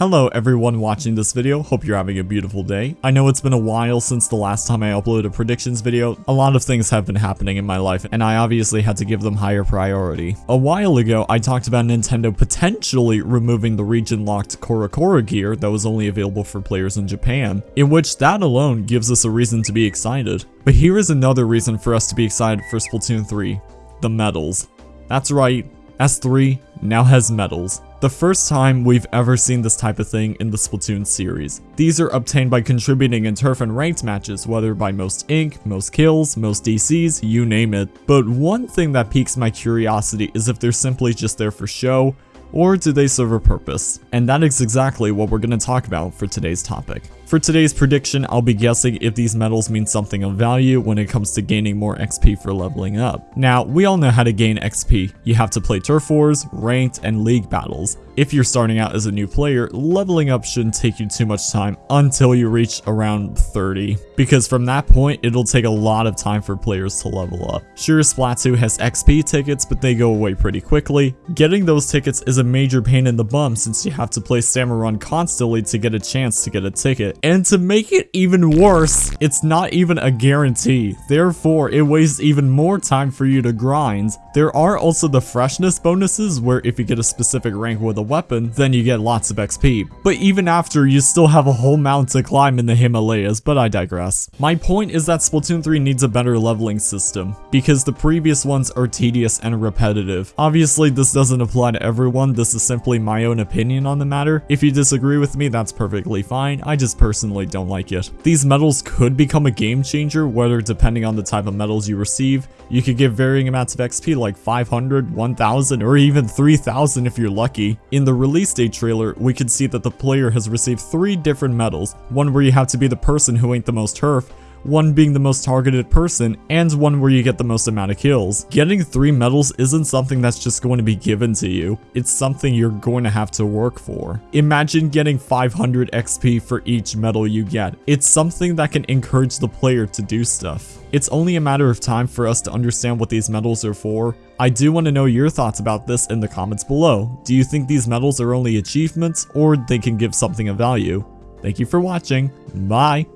Hello everyone watching this video, hope you're having a beautiful day. I know it's been a while since the last time I uploaded a predictions video. A lot of things have been happening in my life and I obviously had to give them higher priority. A while ago, I talked about Nintendo potentially removing the region-locked CoroCoro gear that was only available for players in Japan, in which that alone gives us a reason to be excited. But here is another reason for us to be excited for Splatoon 3, the medals. That's right, S3 now has medals. The first time we've ever seen this type of thing in the Splatoon series. These are obtained by contributing in turf and ranked matches, whether by most ink, most kills, most DCs, you name it. But one thing that piques my curiosity is if they're simply just there for show, or do they serve a purpose? And that is exactly what we're going to talk about for today's topic. For today's prediction, I'll be guessing if these medals mean something of value when it comes to gaining more XP for leveling up. Now, we all know how to gain XP. You have to play turf wars, ranked, and league battles. If you're starting out as a new player, leveling up shouldn't take you too much time until you reach around 30, because from that point, it'll take a lot of time for players to level up. Sure, Splatoon has XP tickets, but they go away pretty quickly. Getting those tickets is a major pain in the bum since you have to play Salmon constantly to get a chance to get a ticket, and to make it even worse, it's not even a guarantee. Therefore, it wastes even more time for you to grind. There are also the freshness bonuses where if you get a specific rank with a weapon, then you get lots of XP. But even after, you still have a whole mountain to climb in the Himalayas, but I digress. My point is that Splatoon 3 needs a better leveling system, because the previous ones are tedious and repetitive. Obviously, this doesn't apply to everyone, this is simply my own opinion on the matter. If you disagree with me, that's perfectly fine, I just personally don't like it. These medals could become a game changer, whether depending on the type of medals you receive. You could get varying amounts of XP like 500, 1000, or even 3000 if you're lucky. In the release date trailer, we could see that the player has received three different medals, one where you have to be the person who ain't the most turf, one being the most targeted person, and one where you get the most amount of kills. Getting 3 medals isn't something that's just going to be given to you, it's something you're going to have to work for. Imagine getting 500 XP for each medal you get. It's something that can encourage the player to do stuff. It's only a matter of time for us to understand what these medals are for. I do want to know your thoughts about this in the comments below. Do you think these medals are only achievements, or they can give something of value? Thank you for watching, bye!